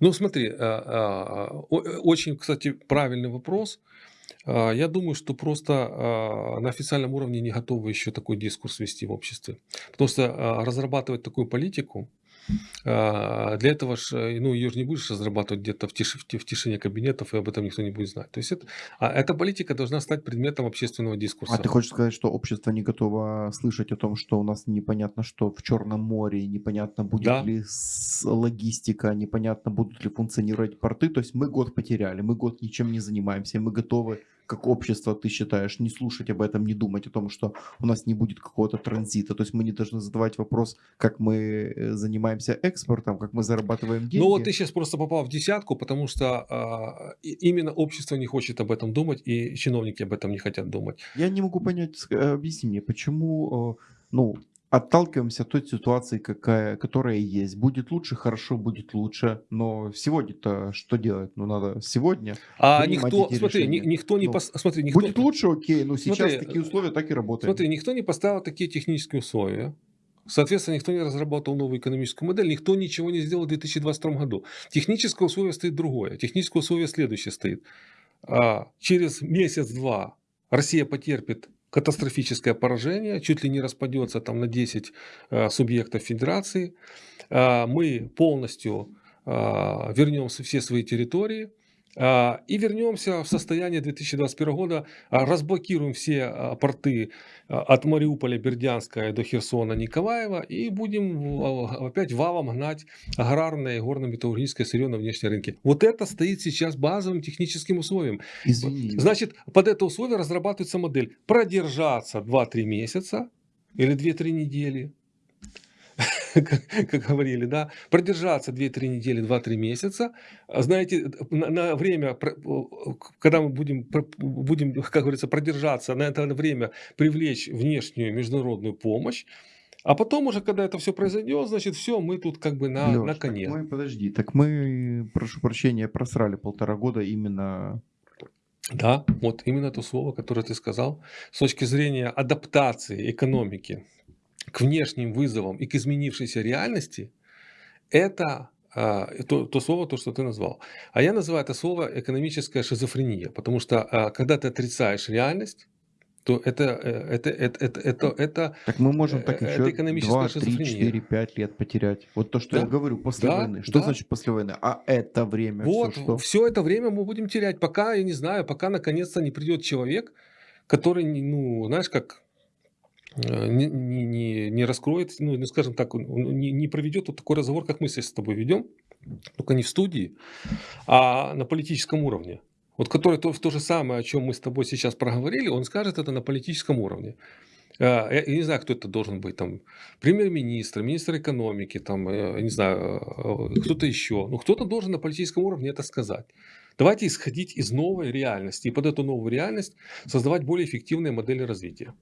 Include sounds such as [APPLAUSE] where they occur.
Ну, смотри, а, а, э, очень, кстати, правильный вопрос. А, я думаю, что просто, а, на официальном уровне не готовы еще такой дискурс вести в обществе. Потому что, разрабатывать такую политику, для этого ж, э, ну, ее ж не будешь разрабатывать где-то в тиши в ти в тишине кабинетов, и об этом никто не будет знать. То есть это а эта политика должна стать предметом общественного А ты дискурса. хочешь сказать, что общество не готово слышать о том, что у нас непонятно что в Черном море, непонятно будет Да. ли логистика, непонятно будут ли функционировать порты. То есть мы год потеряли, мы год ничем не занимаемся, мы готовы, как общество, ты считаешь, не слушать об этом, не думать о том, что у нас не будет какого-то транзита. То есть мы не должны задавать вопрос, как мы э, занимаемся экспортом, как мы зарабатываем Ну вот деньги. ты сейчас просто попал в десятку, потому что, и именно общество не хочет об этом думать, и чиновники об этом не хотят думать. Я не могу понять, э, объясни мне, почему, э, ну, отталкиваемся от той ситуации, какая которая есть. Будет лучше- хорошо, будет лучше. Но сегодня-то что делать? Ну, надо сегодня А никто, смотри, ни никто не Ну, пос смотри, никто будет лучше- окей, но сейчас Смотри, такие э, условия, так и работаем. смотри, никто не поставил такие технические условия. Соответственно, никто не разработал новую экономическую модель, никто ничего не сделал в 2022 году. Техническое условие стоит другое. Техническое условие следующее стоит. А, через месяц-два Россия потерпит катастрофическое поражение, чуть ли не распадется там на 10 а, субъектов федерации. А, мы полностью а, вернем все свои территории и вернемся в состояние 2021 года, а, разблокируем все а, порты а, от Мариуполя, Бердянска до Херсона, Николаева и будем опять валом гнать аграрное и горно-металлургическое сырье на внешние рынки. Вот это стоит сейчас базовым техническим условием. Извини. Значит, под это условие разрабатывается модель продержаться 2-3 месяца или 2-3 недели, как, [LAUGHS] как говорили, да, продержаться 2-3 недели, 2-3 месяца, А знаете, на, на время, когда мы будем, будем, [LAUGHS] как говорится, продержаться, на это время привлечь внешнюю международную помощь, а потом уже, когда это все произойдет, значит, все, мы тут как бы на, Лёш, на так коне. мы, подожди, так мы, прошу прощения, просрали полтора года именно Да, вот именно то слово, которое ты сказал, с точки зрения адаптации экономики к внешним вызовам и к изменившейся реальности, это а, то, то слово, то, что ты назвал. А я называю это слово экономическая шизофрения, потому что а, когда ты отрицаешь реальность, то это, э, это, это, это, это, это, Так мы можем так э, еще это экономическая 2, 3, шизофрения. 4, 5 лет потерять. Вот то, что я Да, говорю, после да, войны. Что да. значит после войны? А это время все Вот, что? все это время мы будем терять, пока, я не знаю, пока наконец-то не придет человек, который, ну, знаешь, как э, не, не, не, не раскроет, ну, ну, скажем так, не, не проведет вот такой разговор, как мы сейчас с тобой ведем, только не в студии, а на политическом уровне. Вот который то, то же самое, о чем мы с тобой сейчас проговорили, он скажет это на политическом уровне. А, Я, я не знаю, кто это должен быть, там, премьер-министр, министр экономики, там, э, я не знаю, э, кто-то еще. Ну, кто-то должен на политическом уровне это сказать. Давайте исходить из новой реальности и под эту новую реальность создавать более эффективные модели развития.